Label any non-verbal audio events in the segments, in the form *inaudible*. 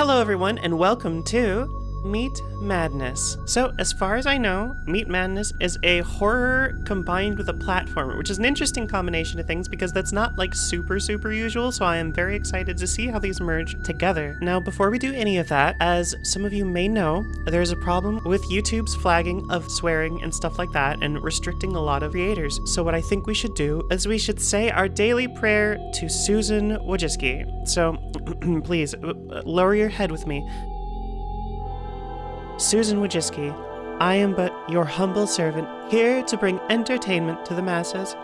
Hello, everyone, and welcome to Meat Madness. So, as far as I know, Meat Madness is a horror combined with a platformer, which is an interesting combination of things because that's not like super, super usual. So, I am very excited to see how these merge together. Now, before we do any of that, as some of you may know, there's a problem with YouTube's flagging of swearing and stuff like that and restricting a lot of creators. So, what I think we should do is we should say our daily prayer to Susan Wojcicki. So, *clears throat* please uh, lower your head with me. Susan Wojcicki, I am but your humble servant, here to bring entertainment to the masses.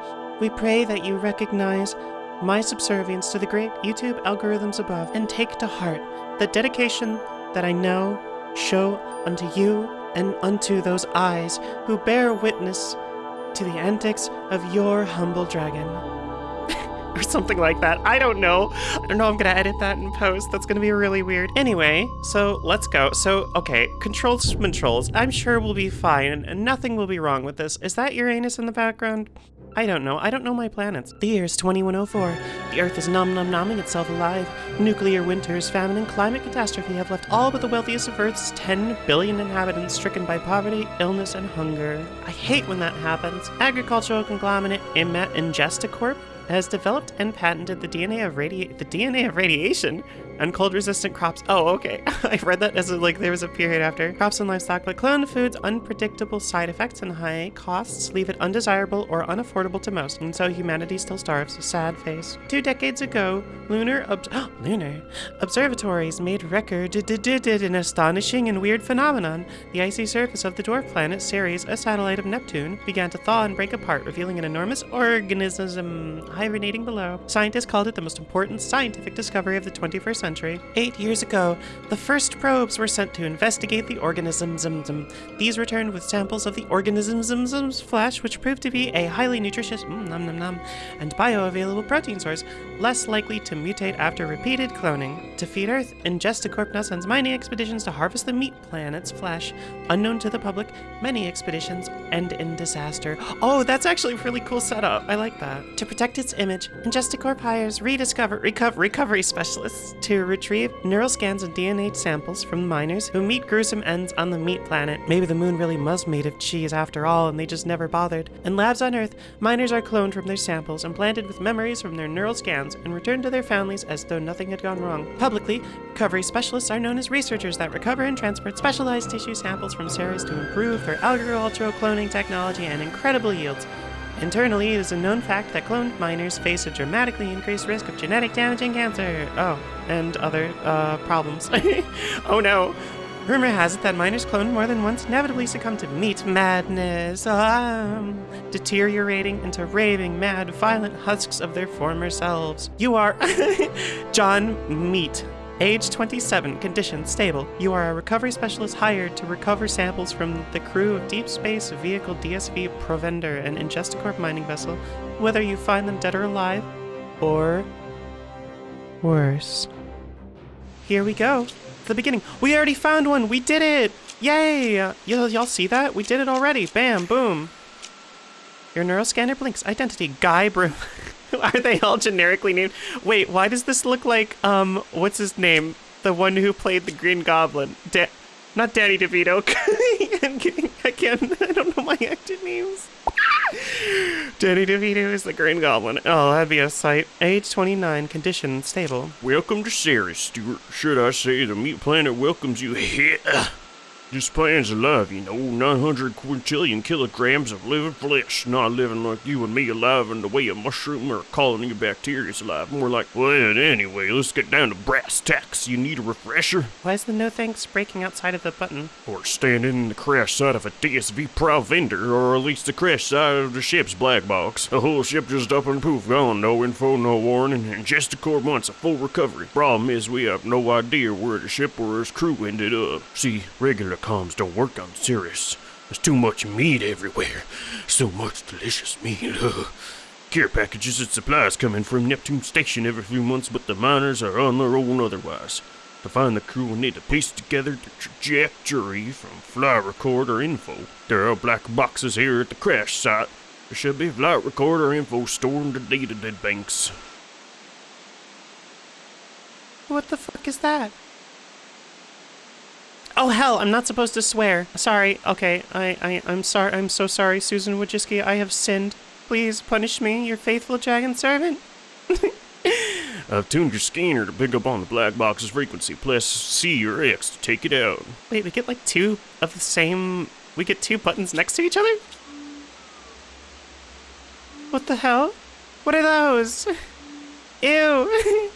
We pray that you recognize my subservience to the great YouTube algorithms above and take to heart the dedication that I now show unto you and unto those eyes who bear witness to the antics of your humble dragon or something like that. I don't know. I don't know. I'm gonna edit that in post. That's gonna be really weird. Anyway, so let's go. So, okay, controls, controls. I'm sure we'll be fine and nothing will be wrong with this. Is that Uranus in the background? I don't know. I don't know my planets. The year is 2104. The Earth is nom nom nomming itself alive. Nuclear winters, famine, and climate catastrophe have left all but the wealthiest of Earth's 10 billion inhabitants stricken by poverty, illness, and hunger. I hate when that happens. Agricultural conglomerate Imet Ingesticorp has developed and patented the DNA of radi- the DNA of radiation and cold resistant crops. Oh, okay. *laughs* I read that as a, like there was a period after crops and livestock, but cloned foods unpredictable side effects and high costs leave it undesirable or unaffordable to most, and so humanity still starves. Sad face. Two decades ago, lunar ob- *gasps* lunar observatories made record an astonishing and weird phenomenon. The icy surface of the dwarf planet Ceres, a satellite of Neptune, began to thaw and break apart, revealing an enormous organism hibernating below. Scientists called it the most important scientific discovery of the 21st century. Eight years ago, the first probes were sent to investigate the organism organism's. These returned with samples of the organism organism's flesh, which proved to be a highly nutritious mm, nom, nom, nom, and bioavailable protein source, less likely to mutate after repeated cloning. To feed Earth, Ingesticorp sends mining expeditions to harvest the meat planet's flesh. Unknown to the public, many expeditions end in disaster. Oh, that's actually a really cool setup. I like that. To protect its image, Ingesticorp hires rediscover recover, recovery specialists to retrieve neural scans and DNA samples from miners who meet gruesome ends on the meat planet. Maybe the moon really was made of cheese after all, and they just never bothered. In labs on Earth, miners are cloned from their samples, implanted with memories from their neural scans, and returned to their families as though nothing had gone wrong. Publicly, recovery specialists are known as researchers that recover and transport specialized tissue samples from Ceres to improve their agricultural cloning technology and incredible yields. Internally, it is a known fact that cloned miners face a dramatically increased risk of genetic damage and cancer. Oh, and other uh, problems. *laughs* oh no. Rumor has it that miners cloned more than once inevitably succumb to meat madness, um, deteriorating into raving, mad, violent husks of their former selves. You are *laughs* John Meat, Age 27, condition stable. You are a recovery specialist hired to recover samples from the crew of Deep Space Vehicle DSV Provender, an Ingesticorp mining vessel, whether you find them dead or alive, or worse. Here we go. The beginning. We already found one. We did it. Yay. Y'all y'all see that? We did it already. Bam, boom. Your neuroscanner blinks. Identity. Guy Broom. *laughs* *laughs* Are they all generically named? Wait, why does this look like, um, what's his name? The one who played the Green Goblin. Da not Danny DeVito. *laughs* I can't, *laughs* I don't know my actor names. Danny DeVito is the Green Goblin. Oh, that'd be a sight. Age 29, condition stable. Welcome to Ceres, Stuart. Should I say the meat planet welcomes you here? This plan's alive, you know, 900 quintillion kilograms of living flesh, not living like you and me alive in the way a mushroom or a colony of bacteria's alive. More like, well, anyway, let's get down to brass tacks. You need a refresher? Why is the no thanks breaking outside of the button? Or standing in the crash site of a DSV Provender, or at least the crash site of the ship's black box. The whole ship just up and poof, gone, no info, no warning, and just a core months of full recovery. Problem is, we have no idea where the ship or its crew ended up. See, regular comms don't work on Ceres. There's too much meat everywhere. So much delicious meat. Care packages and supplies come in from Neptune Station every few months, but the miners are on their own otherwise. To find the crew, we need to piece together the trajectory from flight recorder info. There are black boxes here at the crash site. There should be flight recorder info stored in the data dead banks. What the fuck is that? Oh, hell? I'm not supposed to swear. Sorry. Okay. I, I, I'm sorry. I'm so sorry, Susan Wojcicki. I have sinned. Please punish me, your faithful dragon servant. *laughs* I've tuned your scanner to pick up on the black box's frequency. Press C or X to take it out. Wait, we get like two of the same. We get two buttons next to each other? What the hell? What are those? *laughs* Ew. *laughs*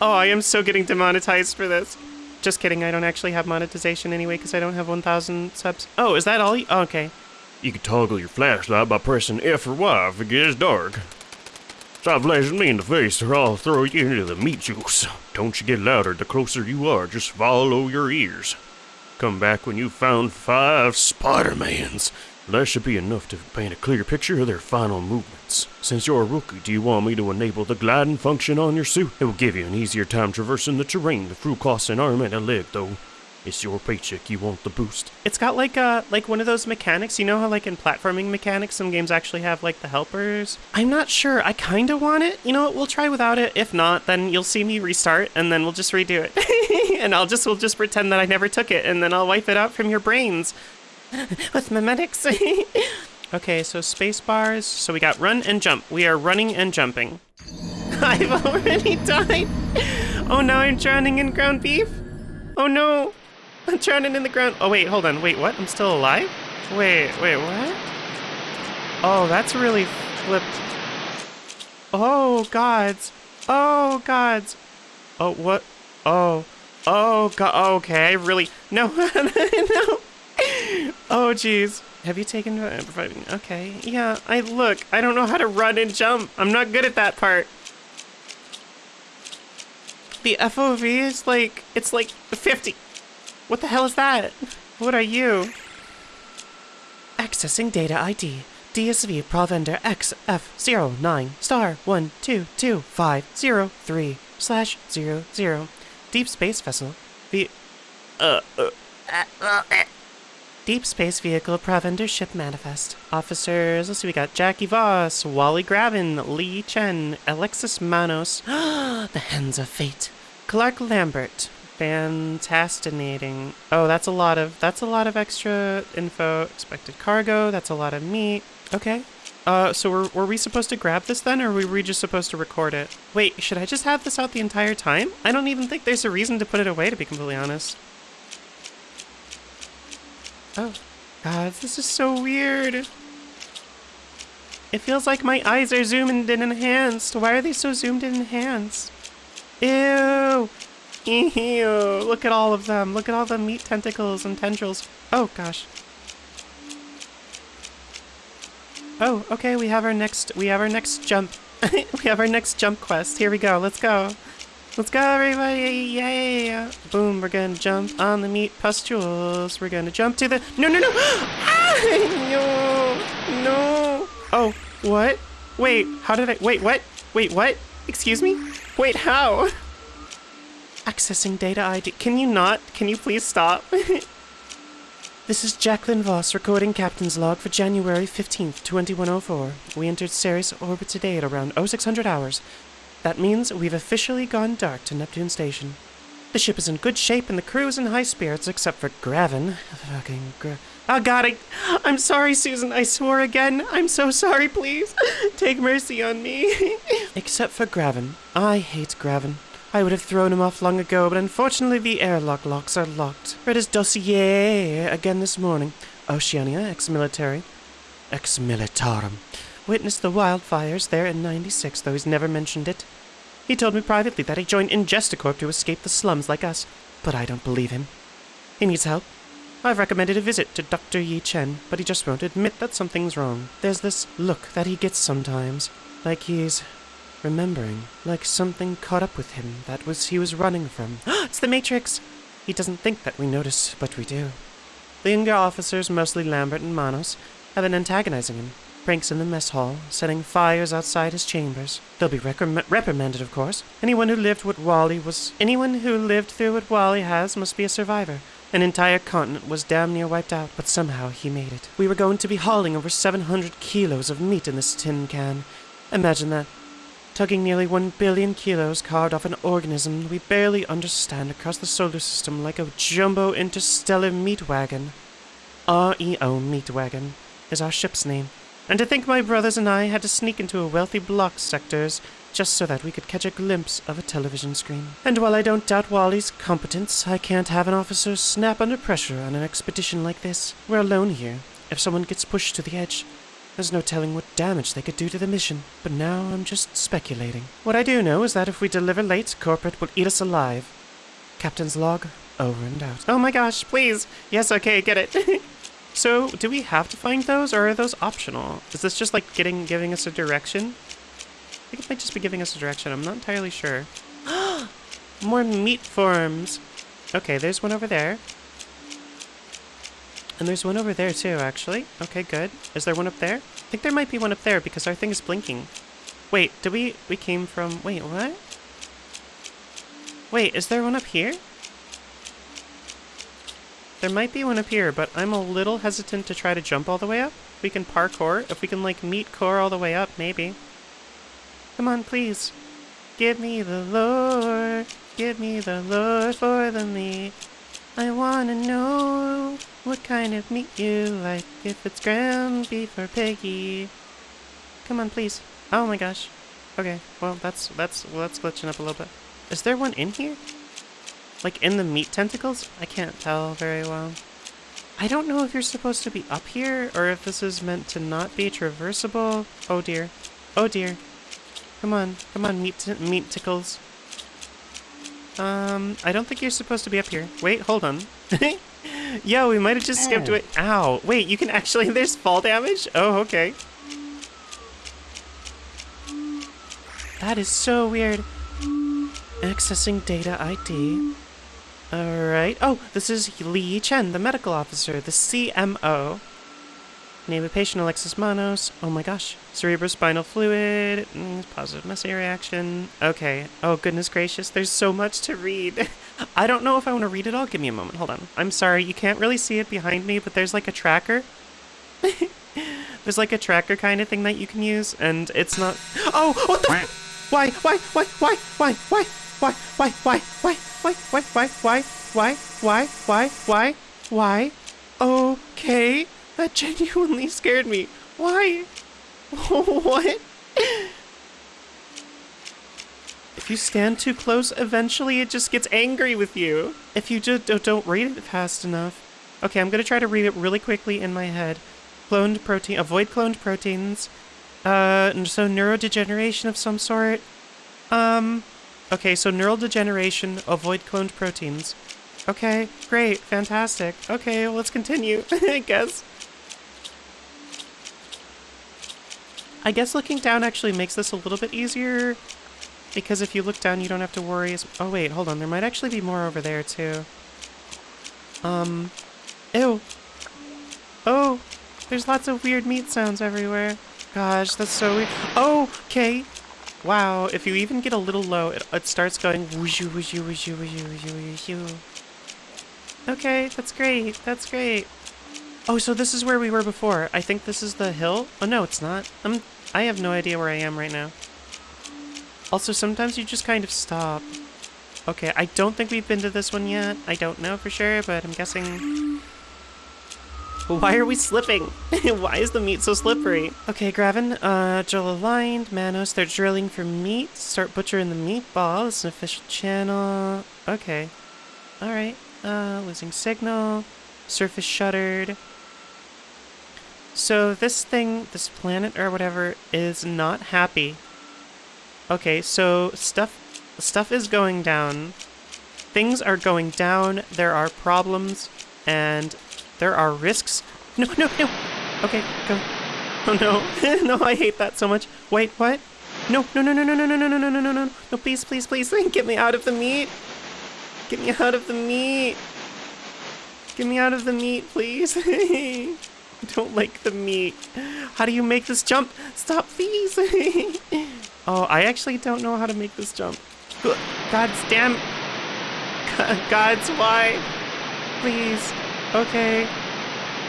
oh, I am so getting demonetized for this. Just kidding, I don't actually have monetization anyway because I don't have 1,000 subs. Oh, is that all? You- oh, okay. You can toggle your flashlight by pressing F or Y if it gets dark. Stop flashing me in the face or I'll throw you into the meat juice. Don't you get louder the closer you are, just follow your ears. Come back when you've found five Spider-Mans. That should be enough to paint a clear picture of their final movements. Since you're a rookie, do you want me to enable the gliding function on your suit? It will give you an easier time traversing the terrain. The crew costs an arm and a leg, though. It's your paycheck. You want the boost. It's got like a like one of those mechanics. You know how like in platforming mechanics, some games actually have like the helpers. I'm not sure. I kind of want it. You know what? We'll try without it. If not, then you'll see me restart, and then we'll just redo it. *laughs* and I'll just we'll just pretend that I never took it, and then I'll wipe it out from your brains *laughs* with memetics. *laughs* okay, so space bars. So we got run and jump. We are running and jumping. *laughs* I've already died. Oh, now I'm drowning in ground beef. Oh no. I'm drowning in the ground. Oh, wait, hold on. Wait, what? I'm still alive? Wait, wait, what? Oh, that's really flipped. Oh, gods. Oh, gods. Oh, what? Oh. Oh, God. Okay, I really. No, no. *laughs* Oh, jeez. Have you taken. Okay, yeah, I look. I don't know how to run and jump. I'm not good at that part. The FOV is like. It's like 50. What the hell is that? What are you? Accessing data ID. DSV Provender XF09 star 122503 slash 00. Deep Space Vessel. The. Uh, uh, uh, Deep Space Vehicle Provender Ship Manifest. Officers, let's see, we got Jackie Voss, Wally Gravin, Lee Chen, Alexis Manos, *gasps* the Hands of Fate, Clark Lambert, Fantastinating. Oh, that's a lot of that's a lot of extra info. Expected cargo. That's a lot of meat. Okay. Uh, so were, were we supposed to grab this then, or were we just supposed to record it? Wait, should I just have this out the entire time? I don't even think there's a reason to put it away, to be completely honest. Oh, God, this is so weird. It feels like my eyes are zoomed in enhanced. Why are they so zoomed in enhanced? Ew. Ew. Look at all of them. Look at all the meat tentacles and tendrils. Oh, gosh. Oh, okay, we have our next, we have our next jump. *laughs* we have our next jump quest. Here we go. Let's go. Let's go, everybody! Yay! Boom, we're gonna jump on the meat pustules. We're gonna jump to the. No, no, no! *gasps* Ah! No! No! Oh, what? Wait, how did I. Wait, what? Wait, what? Excuse me? Wait, how? *laughs* Accessing data ID. Can you not? Can you please stop? *laughs* This is Jacqueline Voss recording Captain's Log for January 15th, 2104. We entered Ceres orbit today at around 0600 hours. That means we've officially gone dark to Neptune Station. The ship is in good shape and the crew is in high spirits except for Gravin. Fucking Gra- Oh god, I, I'm sorry, Susan. I swore again. I'm so sorry, please. Take mercy on me. *laughs* except for Gravin. I hate Gravin. I would have thrown him off long ago, but unfortunately the airlock locks are locked. Read his dossier again this morning. Oceania, ex-military. Ex-militarum. Witnessed the wildfires there in 96, though he's never mentioned it. He told me privately that he joined Ingesticorp to escape the slums like us, but I don't believe him. He needs help. I've recommended a visit to Dr. Yi Chen, but he just won't admit that something's wrong. There's this look that he gets sometimes, like he's remembering, like something caught up with him that was he was running from. *gasps* it's the Matrix! He doesn't think that we notice, but we do. The younger officers, mostly Lambert and Manos, have been antagonizing him. Pranks in the mess hall, setting fires outside his chambers. They'll be reprimanded, of course. Anyone who lived what Wally was, anyone who lived through what Wally has must be a survivor. An entire continent was damn near wiped out, but somehow he made it. We were going to be hauling over 700 kilos of meat in this tin can. Imagine that. tugging nearly one billion kilos carved off an organism we barely understand across the solar system like a jumbo interstellar meat wagon. REO Meat Wagon is our ship's name. And to think my brothers and I had to sneak into a wealthy block sectors just so that we could catch a glimpse of a television screen. And while I don't doubt Wally's competence, I can't have an officer snap under pressure on an expedition like this. We're alone here. If someone gets pushed to the edge, there's no telling what damage they could do to the mission. But now I'm just speculating. What I do know is that if we deliver late, corporate will eat us alive. Captain's log, over and out. Oh my gosh, please. Yes, okay, get it. *laughs* so, do we have to find those or are those optional? Is this just like getting giving us a direction? I think it might just be giving us a direction. I'm not entirely sure. *gasps* More meat forms. Okay, there's one over there. And there's one over there too, actually. Okay, good. Is there one up there? I think there might be one up there because our thing is blinking. Wait, did we... We came from... Wait, what? Wait, is there one up here? There might be one up here, but I'm a little hesitant to try to jump all the way up. We can parkour. If we can, like, meet core all the way up, maybe. Come on, please. Give me the lore. Give me the lore for the meat. I wanna know what kind of meat you like. If it's ground beef or piggy. Come on, please. Oh my gosh. Okay, well that's that's well, that's glitching up a little bit. Is there one in here? Like in the meat tentacles? I can't tell very well. I don't know if you're supposed to be up here or if this is meant to not be traversable. Oh dear. Oh dear. Come on, come on, meat meat tickles. Um, I don't think you're supposed to be up here. Wait, hold on. *laughs* Yo, we might have just skipped it. Ow. Wait, you can actually, *laughs* there's fall damage? Oh, okay. That is so weird. Accessing data ID. Alright. Oh, this is Li Chen, the medical officer, the CMO. Name of patient Alexis Manos. Oh my gosh. Cerebrospinal fluid. Mm, positive messy reaction. Okay. Oh goodness gracious. There's so much to read. *laughs* I don't know if I want to read it all. Give me a moment. Hold on. I'm sorry. You can't really see it behind me, but there's like a tracker. *laughs* there's like a tracker kind of thing that you can use, and it's not. Oh! What the? Why? Why? Why? Why? Why? Why? Why? Why? Why? Why? Why? Why? Why? Why? Why? Why? Why? Why? Why? Okay. That genuinely scared me. Why? what? If you stand too close, eventually it just gets angry with you. If you just don't read it fast enough. Okay, I'm gonna try to read it really quickly in my head. Cloned protein, avoid cloned proteins. Uh, so neurodegeneration of some sort. Um, okay, so neural degeneration, avoid cloned proteins. Okay, great, fantastic. Okay, let's continue, *laughs* I guess. I guess looking down actually makes this a little bit easier because if you look down, you don't have to worry. As oh, wait, hold on. There might actually be more over there, too. Um, ew. Oh, there's lots of weird meat sounds everywhere. Gosh, that's so weird. Oh, okay. Wow, if you even get a little low, it, it starts going whooshu, whooshu, whooshu, whooshu, whooshu, whooshu. Okay, that's great. That's great. Oh, so this is where we were before. I think this is the hill. Oh, no, it's not. I'm, I have no idea where I am right now. Also, sometimes you just kind of stop. Okay, I don't think we've been to this one yet. I don't know for sure, but I'm guessing... *laughs* Why are we slipping? *laughs* Why is the meat so slippery? Okay, Gravin, uh, drill aligned, Manos, they're drilling for meat. Start butchering the meatball. It's an official channel. Okay. Alright. Uh, losing signal. Surface shuttered. So this thing, this planet or whatever, is not happy. Okay, so stuff stuff is going down. Things are going down. There are problems and there are risks. No, no, no. Okay, go. Oh no. no, I hate that so much. Wait, what? No, no, no, no, no, no, no, no, no, no, no, no, no. No, please, please, please, get me out of the meat. Get me out of the meat. Get me out of the meat, please. I don't like the meat. How do you make this jump? Stop, please. oh, I actually don't know how to make this jump. God's damn. God's why? Please. Okay.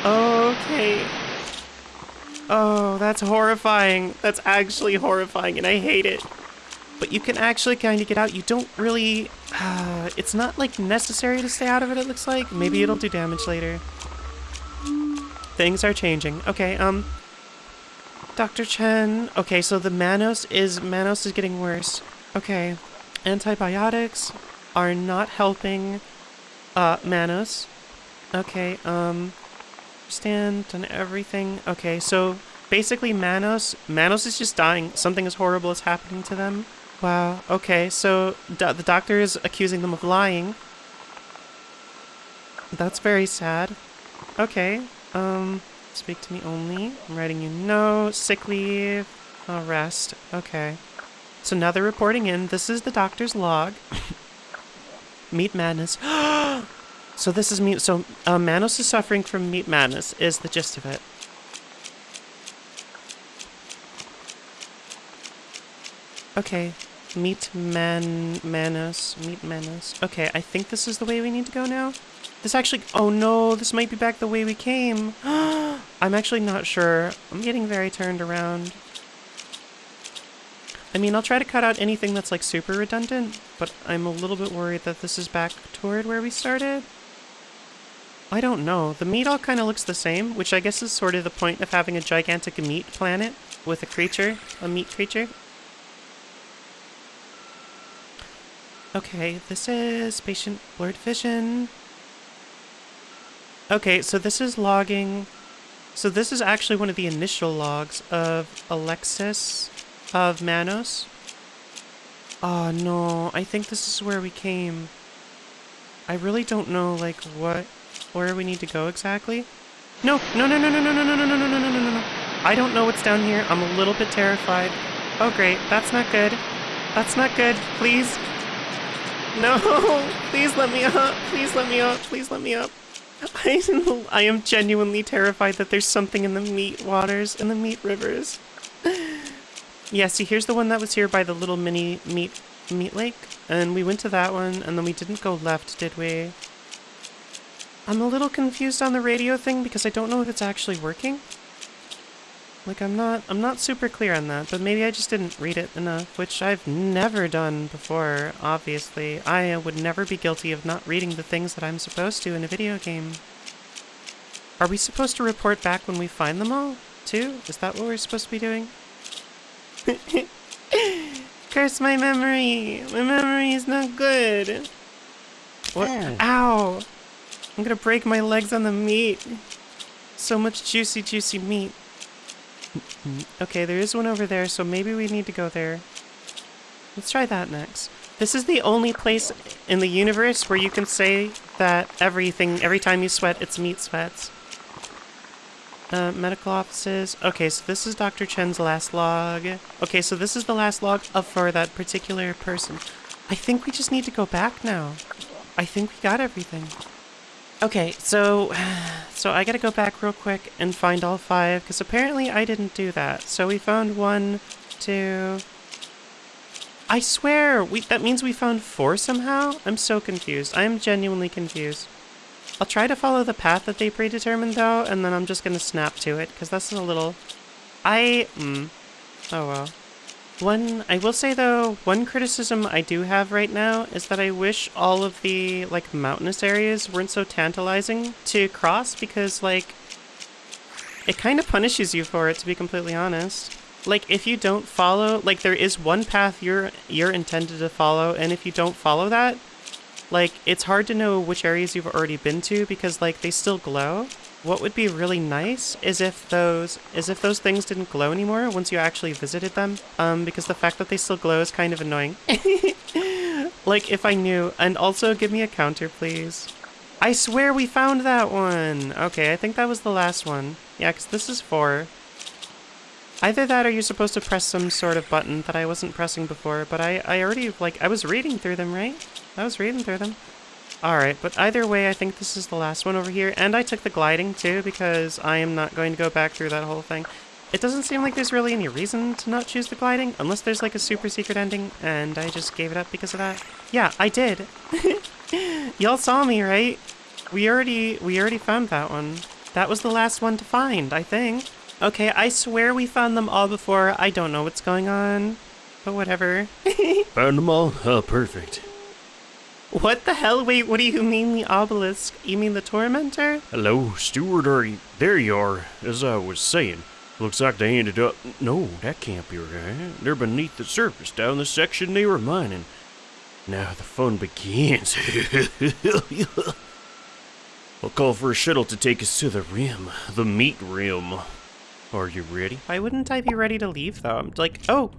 Okay. Oh, that's horrifying. That's actually horrifying, and I hate it. but you can actually kind of get out. You don't really, uh, it's not like necessary to stay out of it, it looks like. Maybe it'll do damage later. Things are changing. Okay, um, Dr. Chen. Okay, so the Manos is, Manos is getting worse. Okay, antibiotics are not helping, uh, Manos. Okay, um, stand and everything. Okay, so basically Manos, Manos is just dying. Something as horrible is happening to them. Wow, okay, so do the doctor is accusing them of lying. That's very sad. Okay, um, speak to me only. I'm writing you no, sick leave, uh, rest. Okay. So now they're reporting in. This is the doctor's log. *coughs* Meet madness. *gasps* *gasps* so this is me. So uh, Manos is suffering from meat madness, is the gist of it. Okay, meet man Manos, meet Manos. Okay, I think this is the way we need to go now. This actually, oh no, this might be back the way we came. *gasps* I'm actually not sure. I'm getting very turned around. I mean, I'll try to cut out anything that's like super redundant, but I'm a little bit worried that this is back toward where we started. I don't know. The meat all kind of looks the same, which I guess is sort of the point of having a gigantic meat planet with a creature, a meat creature. Okay, this is patient blurred vision. Okay, so this is logging. So this is actually one of the initial logs of Alexis of Manos. Oh no, I think this is where we came. I really don't know like what where we need to go exactly. No, no, no, no, no, no, no, no, no, no, no, no, no, no, no. I don't know what's down here. I'm a little bit terrified. Oh great, that's not good. That's not good. Please. No, please let me up. Please let me up. Please let me up. I, I am genuinely terrified that there's something in the meat waters, in the meat rivers. yeah, see, here's the one that was here by the little mini meat meat lake. And we went to that one, and then we didn't go left, did we? I'm a little confused on the radio thing because I don't know if it's actually working. Like, I'm not, I'm not super clear on that, but maybe I just didn't read it enough, which I've never done before, obviously. I would never be guilty of not reading the things that I'm supposed to in a video game. Are we supposed to report back when we find them all, too? Is that what we're supposed to be doing? *laughs* Curse my memory! My memory is not good! What? Ow! I'm gonna break my legs on the meat. So much juicy, juicy meat. Okay, there is one over there, so maybe we need to go there. Let's try that next. This is the only place in the universe where you can say that everything, every time you sweat, it's meat sweats. Uh, medical offices. Okay, so this is Dr. Chen's last log. Okay, so this is the last log of for that particular person. I think we just need to go back now. I think we got everything. Okay, so *sighs* so I gotta go back real quick and find all five, because apparently I didn't do that. So we found one, two... I swear, we that means we found four somehow? I'm so confused. I am genuinely confused. I'll try to follow the path that they predetermined, though, and then I'm just gonna snap to it, because that's a little... I... Mm. Oh, well. One, I will say though, one criticism I do have right now is that I wish all of the, like, mountainous areas weren't so tantalizing to cross because, like, it kind of punishes you for it, to be completely honest. Like, if you don't follow, like, there is one path you're, you're intended to follow, and if you don't follow that, like, it's hard to know which areas you've already been to because, like, they still glow. What would be really nice is if those is if those things didn't glow anymore once you actually visited them. Um, because the fact that they still glow is kind of annoying. *laughs* like if I knew. And also give me a counter, please. I swear we found that one. Okay, I think that was the last one. Yeah, because this is four. Either that or you're supposed to press some sort of button that I wasn't pressing before, but I, I already, like, I was reading through them, right? I was reading through them. Alright, but either way, I think this is the last one over here. And I took the gliding, too, because I am not going to go back through that whole thing. It doesn't seem like there's really any reason to not choose the gliding, unless there's like a super secret ending, and I just gave it up because of that. Yeah, I did. *laughs* Y'all saw me, right? We already, we already found that one. That was the last one to find, I think. Okay, I swear we found them all before. I don't know what's going on. but whatever. *laughs* Found them all? Oh, perfect. What the hell? Wait, what do you mean the obelisk? You mean the tormentor? Hello, Stewart, are you... There you are. As I was saying, looks like they ended up... No, that can't be right. They're beneath the surface, down the section they were mining. Now the fun begins. *laughs* I'll call for a shuttle to take us to the rim, the meat rim. Are you ready? Why wouldn't I be ready to leave though? I'm like, oh,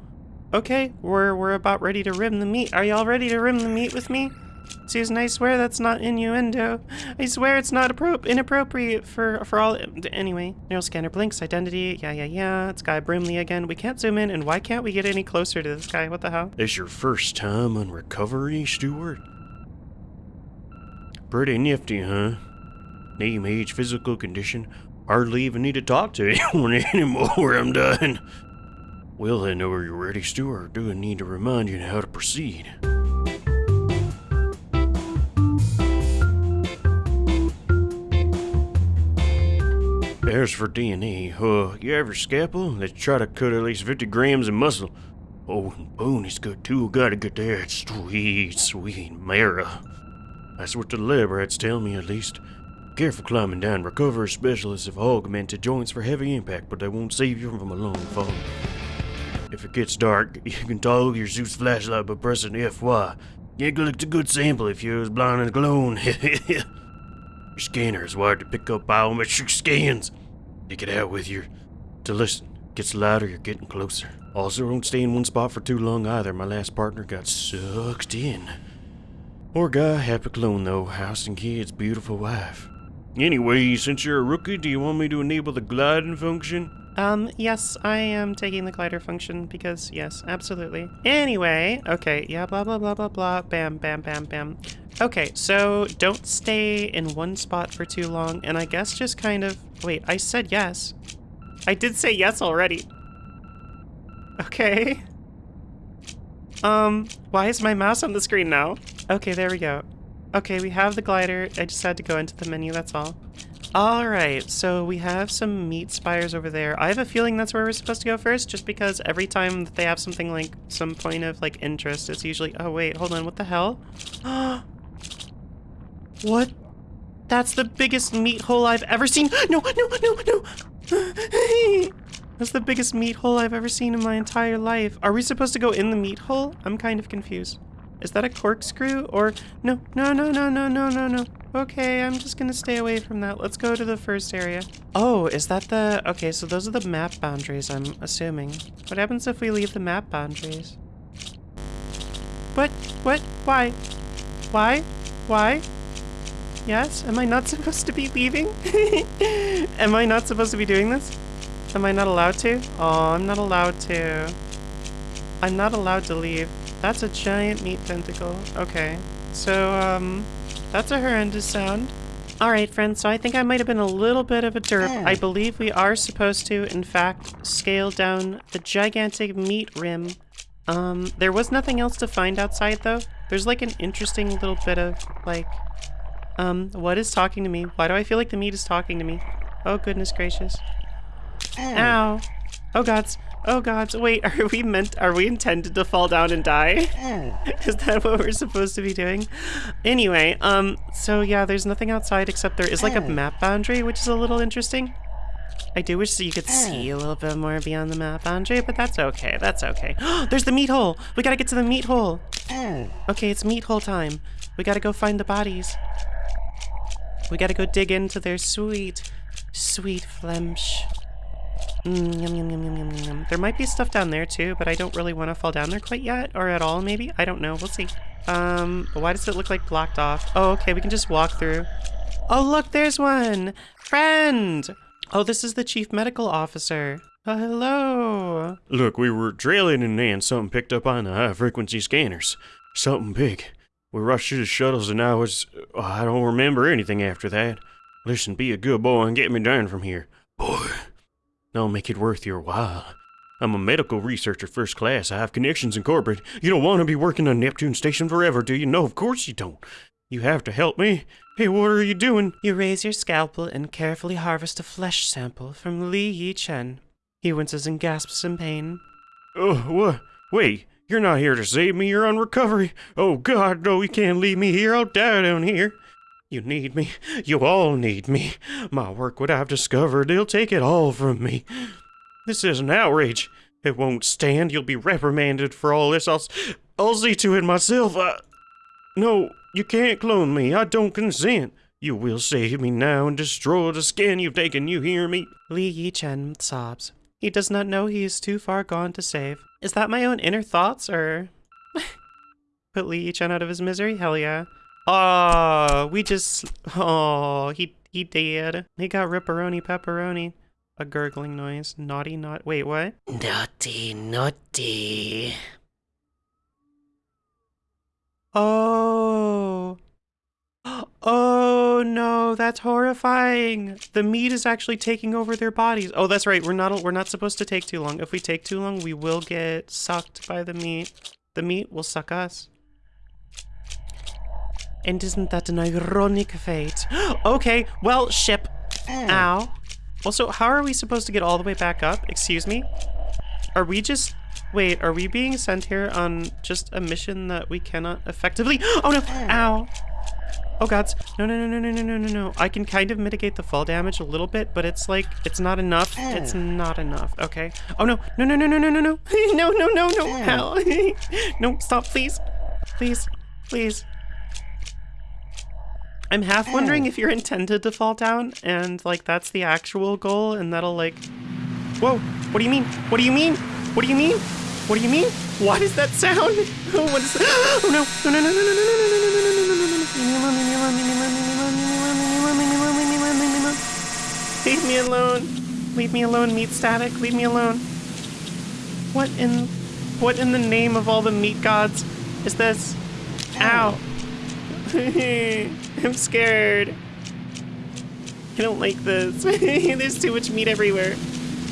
okay, we're we're about ready to rim the meat. Are y'all ready to rim the meat with me? Susan, I swear that's not innuendo. I swear it's not appro- inappropriate for for all. Anyway, neural scanner blinks. Identity. Yeah, yeah, yeah. It's Guy Brimley again. We can't zoom in, and why can't we get any closer to this guy? What the hell? This your first time on recovery, Stewart? Pretty nifty, huh? Name, age, physical condition. Hardly even need to talk to *laughs* anyone anymore. I'm done. Well, I know you're ready, Stewart. Do I need to remind you how to proceed? As for DNA, uh, you your scalpel? Let's try to cut at least 50 grams of muscle. Oh, and bone is good too. Gotta get that sweet, sweet marrow. That's what the lab rats tell me, at least. Careful climbing down. Recovery specialists have augmented joints for heavy impact, but they won't save you from a long fall. If it gets dark, you can toggle your Zeus flashlight by pressing FY. You collect a good sample if you're as blind as glown. *laughs* your scanner is wired to pick up biometric scans. Take it out with you. To listen. Gets louder, you're getting closer. Also, don't stay in one spot for too long either. My last partner got sucked in. Poor guy, happy clone though. House and kids, beautiful wife. Anyway, since you're a rookie, do you want me to enable the gliding function? Um, yes, I am taking the glider function because, yes, absolutely. Anyway, okay, yeah, blah, blah, blah, blah, blah, bam, bam, bam, bam. Okay, so don't stay in one spot for too long, and I guess just kind of, wait, I said yes. I did say yes already. Okay. Um, why is my mouse on the screen now? Okay, there we go. Okay, we have the glider. I just had to go into the menu, that's all. Alright, so we have some meat spires over there. I have a feeling that's where we're supposed to go first, just because every time that they have something like, some point of, like, interest, it's usually- oh wait, hold on, what the hell? *gasps* what? That's the biggest meat hole I've ever seen- *gasps* No, no, no, no! *gasps* That's the biggest meat hole I've ever seen in my entire life. Are we supposed to go in the meat hole? I'm kind of confused. Is that a corkscrew? Or no, no, no, no, no, no, no, no. Okay, I'm just gonna stay away from that. Let's go to the first area. Oh, is that the... Okay, so those are the map boundaries, I'm assuming. What happens if we leave the map boundaries? What? What? Why? Why? Why? Yes? Am I not *laughs* supposed to be leaving? *laughs* Am I not supposed to be doing this? Am I not allowed to? Oh, I'm not allowed to. I'm not allowed to leave. That's a giant meat tentacle. Okay. So, um, that's a horrendous sound. Alright, friends, so I think I might have been a little bit of a derp. I believe we are supposed to, in fact, scale down the gigantic meat rim. Um, there was nothing else to find outside, though. There's, like, an interesting little bit of, like, um, what is talking to me? Why do I feel like the meat is talking to me? Oh, goodness gracious. Ow. Oh, gods. Oh gods, wait, are we meant, are we intended to fall down and die? Is that what we're supposed to be doing? Anyway, um, so yeah, there's nothing outside except there is like a map boundary, which is a little interesting. I do wish that you could see a little bit more beyond the map boundary, but that's okay, that's okay. *gasps* there's the meat hole! We gotta get to the meat hole! Okay, it's meat hole time. We gotta go find the bodies. We gotta go dig into their sweet, sweet flesh. Mm, yum, yum, yum, yum, yum, yum. There might be stuff down there too, but I don't really want to fall down there quite yet, or at all maybe. I don't know. We'll see. Um, why does it look like blocked off? Oh, okay, we can just walk through. Oh, look, there's one! Friend! Oh, this is the chief medical officer. Oh, hello. Look, we were trailing and then something picked up on the high frequency scanners. Something big. We rushed to the shuttles and I was. oh, I don't remember anything after that. Listen, be a good boy and get me down from here. Boy. I'll make it worth your while. I'm a medical researcher first class. I have connections in corporate. You don't want to be working on Neptune Station forever, do you? No, of course you don't. You have to help me. Hey, what are you doing? You raise your scalpel and carefully harvest a flesh sample from Li Yi Chen. He winces and gasps in pain. Oh, what? Wait, You're not here to save me. You're on recovery. Oh, God, no, you can't leave me here. I'll die down here. You need me. You all need me. My work, what I've discovered, they'll take it all from me. This is an outrage. It won't stand. You'll be reprimanded for all this. I'll, I'll see to it myself. I, no, you can't clone me. I don't consent. You will save me now and destroy the skin you've taken. You hear me? Li Yi Chen sobs. He does not know he is too far gone to save. Is that my own inner thoughts, or *laughs* put Li Yi Chen out of his misery? Hell yeah. Oh, we just. Oh, he he did. He got ripperoni pepperoni. A gurgling noise. Naughty, not. Wait, what? Naughty, naughty. Oh. Oh no, that's horrifying. The meat is actually taking over their bodies. Oh, that's right. We're not we're not supposed to take too long. If we take too long, we will get sucked by the meat. The meat will suck us. And isn't that an ironic fate? okay, well, ship. Ow. Also, how are we supposed to get all the way back up? Excuse me? Are we just... Wait, are we being sent here on just a mission that we cannot effectively... Oh no! Ow! Oh gods. No, no, no, no, no, no, no, no. I can kind of mitigate the fall damage a little bit, but it's like, it's not enough. It's not enough, okay? Oh no, no, no, no, no, no, no, no. no, no, no, no, hell. no, stop, please. Please, please. I'm half wondering if you're intended to fall down and like that's the actual goal and that'll like Whoa, what do you mean? What do you mean? What do you mean? What do you mean? What is that sound? Oh, what is Oh no. No no no no no no no no no no no no no no Leave me alone. Leave me alone, meat static. Leave me alone. What in what in the name of all the meat gods is this? Ow. *laughs* I'm scared. I don't like this. *laughs* There's too much meat everywhere.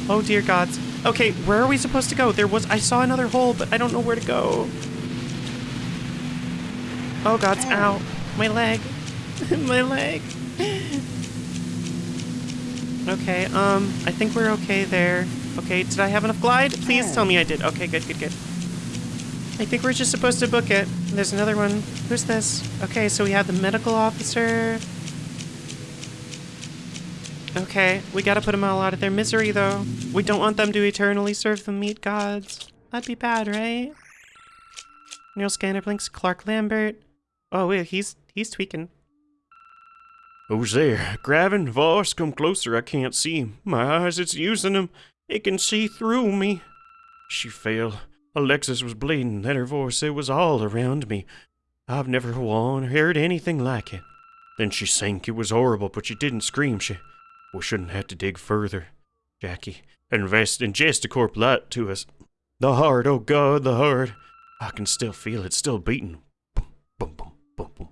Oh dear gods. Okay, where are we supposed to go? There was I saw another hole, but I don't know where to go. Oh gods, ow. My leg. *laughs* My leg. Okay, um, I think we're okay there. Okay, did I have enough glide? Please tell me I did. Okay, good, good, good. I think we're just supposed to book it. There's another one. Who's this? Okay, so we had the medical officer. Okay, we gotta put them all out of their misery, though. We don't want them to eternally serve the meat gods. That'd be bad, right? Neural scanner blinks. Clark Lambert. Oh, wait, he's he's tweaking. Who's there? Gravin, Voss, come closer. I can't see him. My eyes, it's using them. It can see through me. She fell. Alexis was bleeding. Then her voice, it was all around me. I've never won or heard anything like it. Then she sank. It was horrible, but she didn't scream. She. We shouldn't have to dig further. Jackie, invest Ingesticorp light to us. The heart, oh God, the heart. I can still feel it, still beating. Boom, boom, boom, boom, boom.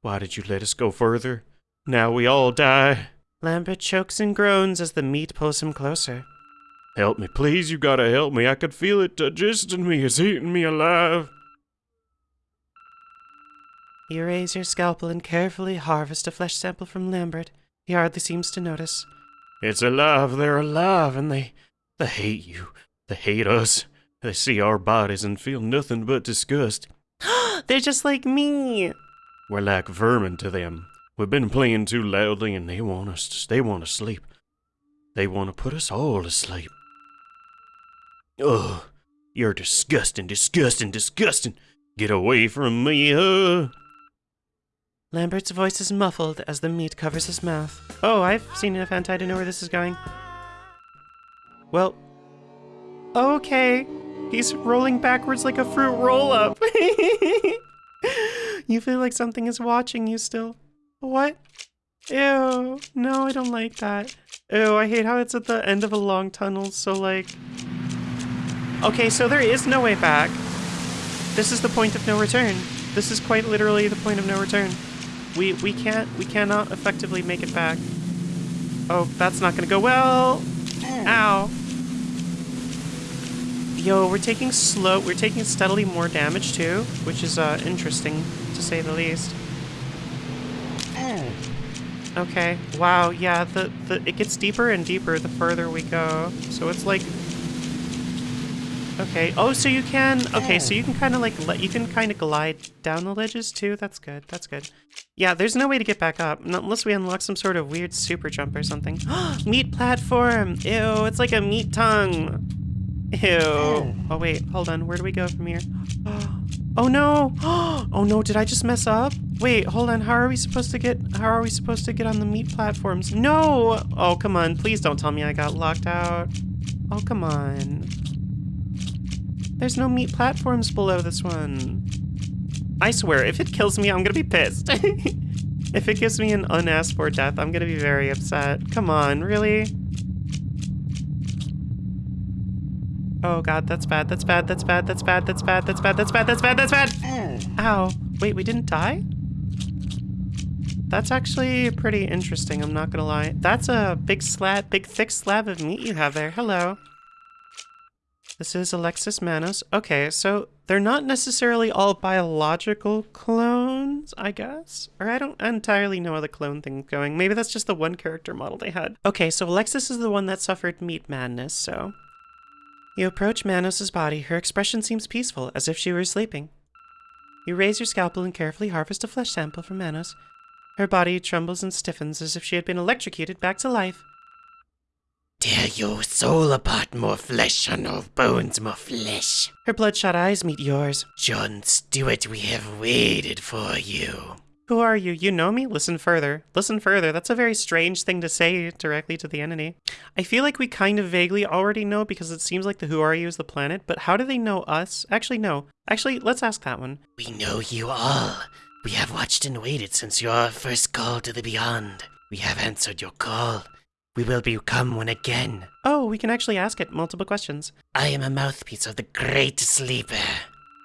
Why did you let us go further? Now we all die. Lambert chokes and groans as the meat pulls him closer. Help me, please, you gotta help me. I could feel it uh, digesting me, it's eating me alive. You raise your scalpel and carefully harvest a flesh sample from Lambert. He hardly seems to notice. It's alive, they're alive, and they they hate you. They hate us. They see our bodies and feel nothing but disgust. *gasps* They're just like me. We're like vermin to them. We've been playing too loudly and they want us to, they want to sleep. They want to put us all to sleep. Ugh, you're disgusting, disgusting, disgusting. Get away from me, uh. Lambert's voice is muffled as the meat covers his mouth. Oh, I've seen enough hentai to know where this is going. Well, okay. He's rolling backwards like a fruit roll up. *laughs* you feel like something is watching you still. What? Ew. No, I don't like that. Ew, I hate how it's at the end of a long tunnel, so like. Okay, so there is no way back. This is the point of no return. This is quite literally the point of no return. We we can't we cannot effectively make it back. Oh, that's not gonna go well. Ow. Yo, we're taking slow we're taking steadily more damage too, which is uh interesting to say the least. Okay. Wow, yeah, the, the it gets deeper and deeper the further we go. So it's like Okay. Oh, so you can. Okay, so you can kind of like let you can kind of glide down the ledges too. That's good. That's good. Yeah, there's no way to get back up not unless we unlock some sort of weird super jump or something. *gasps* meat platform. Ew, it's like a meat tongue. Ew. Oh wait, hold on. Where do we go from here? *gasps* Oh no! *gasps* Oh no, did I just mess up? Wait, hold on. How are we supposed to get how are we supposed to get on the meat platforms? No! Oh, come on. Please don't tell me I got locked out. Oh, come on. There's no meat platforms below this one. I swear, if it kills me, I'm gonna be pissed. *laughs* if it gives me an unasked for death, I'm gonna be very upset. Come on, really? Oh god, that's bad, that's bad, that's bad, that's bad, that's bad, that's bad, that's bad, that's bad, that's bad! Ow. Wait, we didn't die? That's actually pretty interesting, I'm not gonna lie. That's a big slab, big thick slab of meat you have there. Hello. This is Alexis Manos. Okay, so they're not necessarily all biological clones, I guess? Or I don't entirely know how the clone thing's going. Maybe that's just the one character model they had. Okay, so Alexis is the one that suffered meat madness, so... You approach Manos's body. Her expression seems peaceful, as if she were sleeping. You raise your scalpel and carefully harvest a flesh sample from Manos. Her body trembles and stiffens as if she had been electrocuted back to life. Tear your soul apart, more flesh, or no bones, more flesh. Her bloodshot eyes meet yours. John Stewart, we have waited for you. Who are you? You know me? Listen further. Listen further. That's a very strange thing to say directly to the entity. I feel like we kind of vaguely already know because it seems like the Who Are You is the planet, but how do they know us? Actually, no. Actually, let's ask that one. We know you all. We have watched and waited since your first call to the beyond. We have answered your call. We will become one again. Oh, we can actually ask it multiple questions. I am a mouthpiece of the Great Sleeper.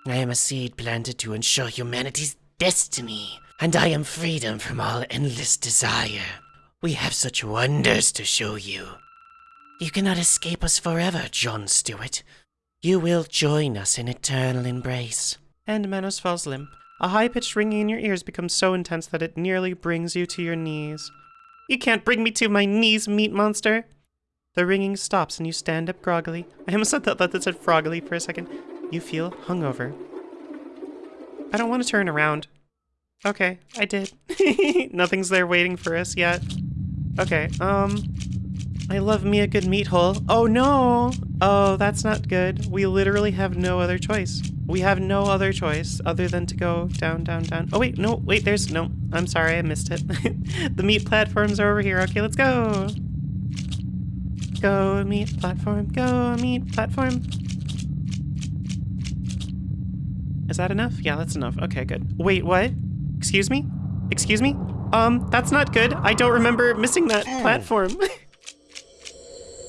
I am a seed planted to ensure humanity's destiny, and I am freedom from all endless desire. We have such wonders to show you. You cannot escape us forever, John Stewart. You will join us in eternal embrace. And Manos falls limp. A high-pitched ringing in your ears becomes so intense that it nearly brings you to your knees. You can't bring me to my knees, meat monster! The ringing stops and you stand up groggily. I almost *laughs* thought that said froggily for a second. You feel hungover. I don't want to turn around. Okay, I did. *laughs* Nothing's there waiting for us yet. Okay, um... I love me a good meat hole. Oh no! Oh, that's not good. We literally have no other choice. We have no other choice other than to go down, down, down. Oh wait, no, wait, there's, no, I'm sorry, I missed it. *laughs* the meat platforms are over here. Okay, let's go. Go meat platform, go meat platform. Is that enough? Yeah, that's enough. Okay, good. Wait, what? Excuse me? Excuse me? Um, that's not good. I don't remember missing that platform. *laughs*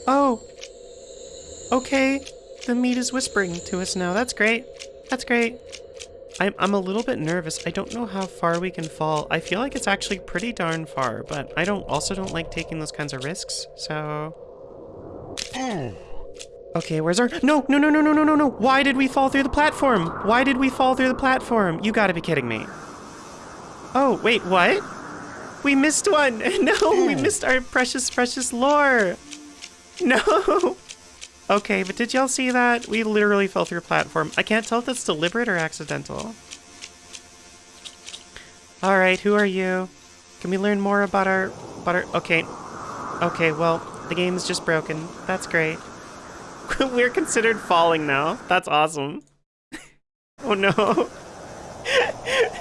oh. Okay. The meat is whispering to us now. That's great. That's great. I'm, I'm a little bit nervous. I don't know how far we can fall. I feel like it's actually pretty darn far, but I don't also don't like taking those kinds of risks, so... Okay, where's our- No, no, no, no, no, no, no, no! Why did we fall through the platform? Why did we fall through the platform? You gotta be kidding me. Oh, wait, what? We missed one! *laughs* No, we hmm. missed our precious, precious lore! *laughs* No! Okay, but did y'all see that? We literally fell through a platform. I can't tell if that's deliberate or accidental. Alright, who are you? Can we learn more about our... About our... Okay. Okay, well, the game's just broken. That's great. *laughs* We're considered falling now. That's awesome. *laughs* oh no.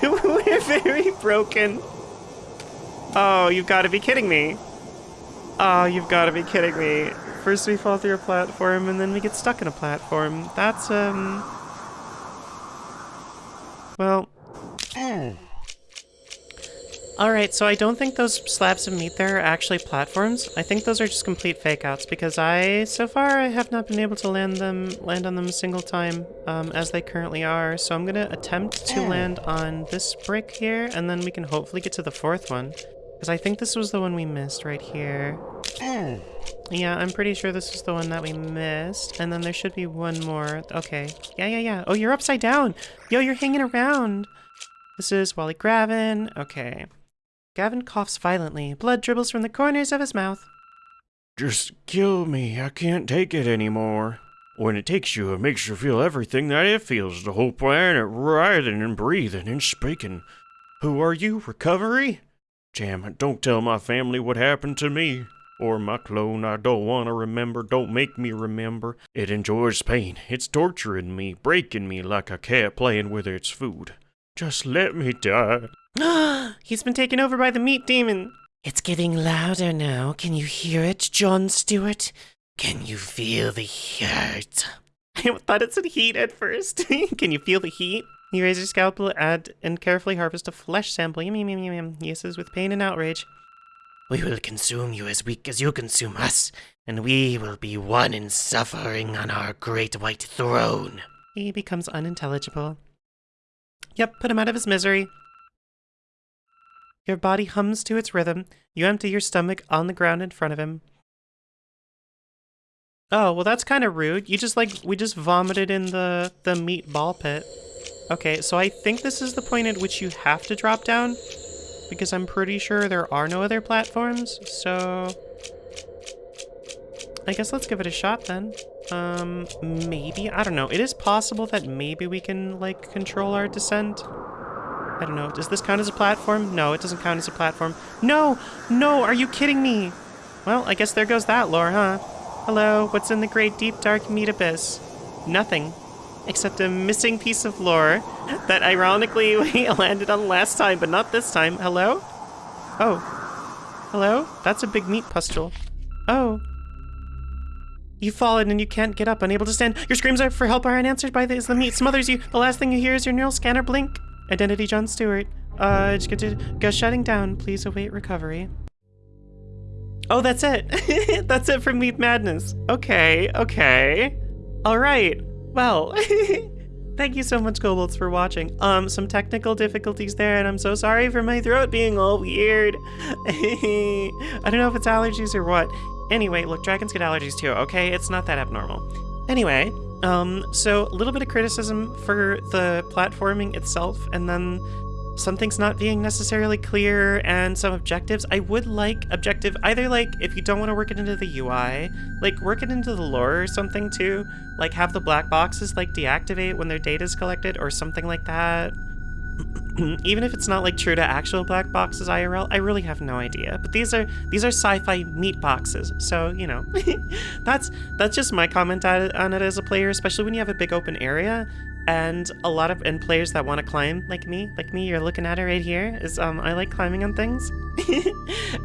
We're very broken. Oh, you've got to be kidding me. Oh, you've got to be kidding me. First we fall through a platform, and then we get stuck in a platform. That's, um... Well... *clears throat* Alright, so I don't think those slabs of meat there are actually platforms. I think those are just complete fake-outs, because I, so far, I have not been able to land them, land on them a single time, um, as they currently are. So I'm gonna attempt to land on this brick here, and then we can hopefully get to the fourth one. Because I think this was the one we missed right here. Yeah, I'm pretty sure this is the one that we missed. And then there should be one more. Okay. Yeah, yeah, yeah. Oh, you're upside down. Yo, you're hanging around. This is Wally Gravin. Okay. Gavin coughs violently. Blood dribbles from the corners of his mouth. Just kill me. I can't take it anymore. When it takes you, it makes you feel everything that it feels. The whole planet writhing and breathing and speaking. Who are you, Recovery? Jam, don't tell my family what happened to me. Or my clone, I don't want to remember, don't make me remember. It enjoys pain, it's torturing me, breaking me like a cat playing with its food. Just let me die. *gasps* He's been taken over by the meat demon. It's getting louder now. Can you hear it, John Stewart? Can you feel the hurt? *laughs* I thought it said heat at first. *laughs* Can you feel the heat? You raise your scalpel, add, and carefully harvest a flesh sample. Yum, yum, yum, yum, yum. He hisses with pain and outrage. We will consume you as weak as you consume us, and we will be one in suffering on our great white throne. He becomes unintelligible. Yep, put him out of his misery. Your body hums to its rhythm. You empty your stomach on the ground in front of him. Oh, well that's kind of rude. You just like, we just vomited in the, the meat ball pit. Okay, so I think this is the point at which you have to drop down because I'm pretty sure there are no other platforms, so... I guess let's give it a shot then. Um, maybe? I don't know. It is possible that maybe we can, like, control our descent. I don't know. Does this count as a platform? No, it doesn't count as a platform. No! No! Are you kidding me? Well, I guess there goes that lore, huh? Hello, what's in the great deep dark meat abyss? Nothing. Except a missing piece of lore that ironically *laughs* we landed on last time, but not this time. Hello? Oh. Hello? That's a big meat pustule. Oh. You've fallen and you can't get up, unable to stand. Your screams are for help are unanswered by the, the meat smothers you. The last thing you hear is your neural scanner blink. Identity John Stewart. Uh, go shutting down. Please await recovery. Oh, that's it. *laughs* that's it for Meat Madness. Okay, okay. All right. Well, *laughs* thank you so much, Kobolds, for watching. Um, some technical difficulties there, and I'm so sorry for my throat being all weird. *laughs* I don't know if it's allergies or what. Anyway, look, dragons get allergies too, okay? It's not that abnormal. Anyway, um, so a little bit of criticism for the platforming itself, and then some things not being necessarily clear and some objectives. I would like objective, either like if you don't want to work it into the UI, like work it into the lore or something too. Like have the black boxes like deactivate when their data is collected or something like that. *clears throat* Even if it's not like true to actual black boxes IRL, I really have no idea. But these are these are sci-fi meat boxes, so you know, *laughs* that's that's just my comment on it as a player, especially when you have a big open area and a lot of and players that want to climb like me like me you're looking at it right here is um i like climbing on things. *laughs*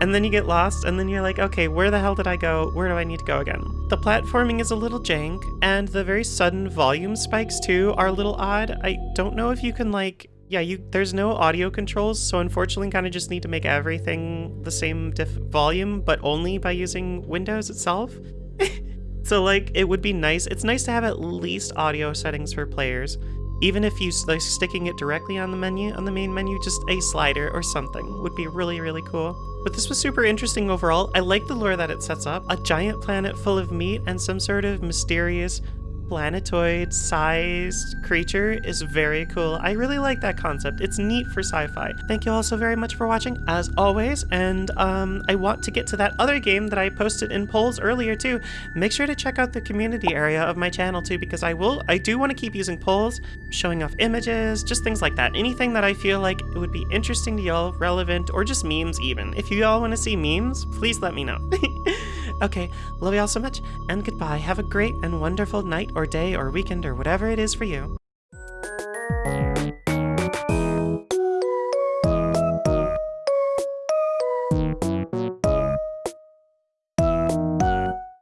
And then you get lost and then you're like okay where the hell did i go? Where do i need to go again? The platforming is a little jank and the very sudden volume spikes too are a little odd. I don't know if you can like yeah you there's no audio controls so unfortunately kind of just need to make everything the same diff volume but only by using windows itself *laughs* So like, it would be nice. It's nice to have at least audio settings for players. Even if you like sticking it directly on the menu, on the main menu, just a slider or something would be really, really cool. But this was super interesting overall. I like the lore that it sets up. A giant planet full of meat and some sort of mysterious planetoid sized creature is very cool. I really like that concept. It's neat for sci-fi. Thank you all so very much for watching as always. And um, I want to get to that other game that I posted in polls earlier too. Make sure to check out the community area of my channel too because I will, I do want to keep using polls, showing off images, just things like that. Anything that I feel like it would be interesting to y'all, relevant, or just memes even. If you all want to see memes, please let me know. *laughs* Okay, love y'all so much, and goodbye. Have a great and wonderful night or day or weekend or whatever it is for you.